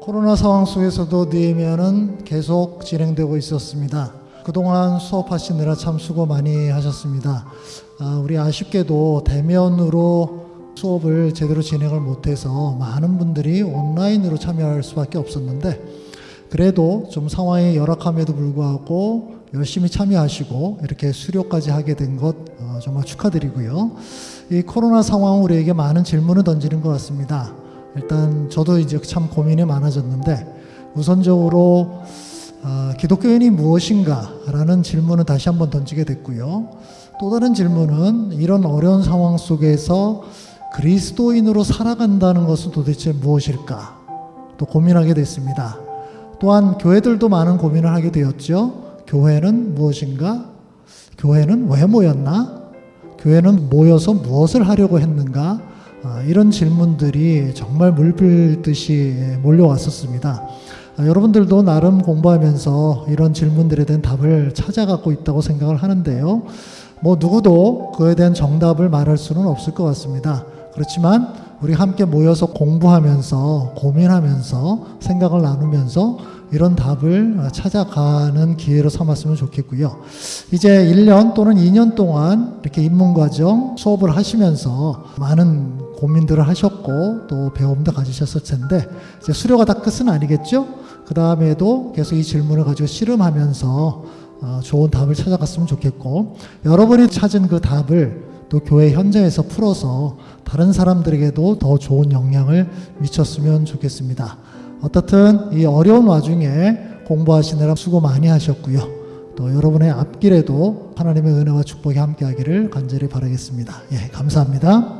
코로나 상황 속에서도 느헤미야는 계속 진행되고 있었습니다. 그동안 수업하시느라 참 수고 많이 하셨습니다. 아, 우리 아쉽게도 대면으로 수업을 제대로 진행을 못해서 많은 분들이 온라인으로 참여할 수밖에 없었는데 그래도 좀 상황이 열악함에도 불구하고 열심히 참여하시고 이렇게 수료까지 하게 된것 어, 정말 축하드리고요. 이 코로나 상황 우리에게 많은 질문을 던지는 것 같습니다. 일단 저도 이제 참 고민이 많아졌는데 우선적으로 아, 기독교인이 무엇인가 라는 질문을 다시 한번 던지게 됐고요. 또 다른 질문은 이런 어려운 상황 속에서 그리스도인으로 살아간다는 것은 도대체 무엇일까? 또 고민하게 됐습니다. 또한 교회들도 많은 고민을 하게 되었죠. 교회는 무엇인가? 교회는 왜 모였나? 교회는 모여서 무엇을 하려고 했는가? 아, 이런 질문들이 정말 물밀듯이 몰려왔었습니다. 아, 여러분들도 나름 공부하면서 이런 질문들에 대한 답을 찾아가고 있다고 생각을 하는데요. 뭐 누구도 그에 대한 정답을 말할 수는 없을 것 같습니다. 그렇지만 우리 함께 모여서 공부하면서 고민하면서 생각을 나누면서 이런 답을 찾아가는 기회로 삼았으면 좋겠고요. 이제 1년 또는 2년 동안 이렇게 입문과정 수업을 하시면서 많은 고민들을 하셨고 또 배움도 가지셨을 텐데 이제 수료가 다 끝은 아니겠죠? 그 다음에도 계속 이 질문을 가지고 씨름하면서 어, 좋은 답을 찾아갔으면 좋겠고 여러분이 찾은 그 답을 또 교회 현장에서 풀어서 다른 사람들에게도 더 좋은 영향을 미쳤으면 좋겠습니다. 어떻든 이 어려운 와중에 공부하시느라 수고 많이 하셨고요. 또 여러분의 앞길에도 하나님의 은혜와 축복이 함께하기를 간절히 바라겠습니다. 예, 감사합니다.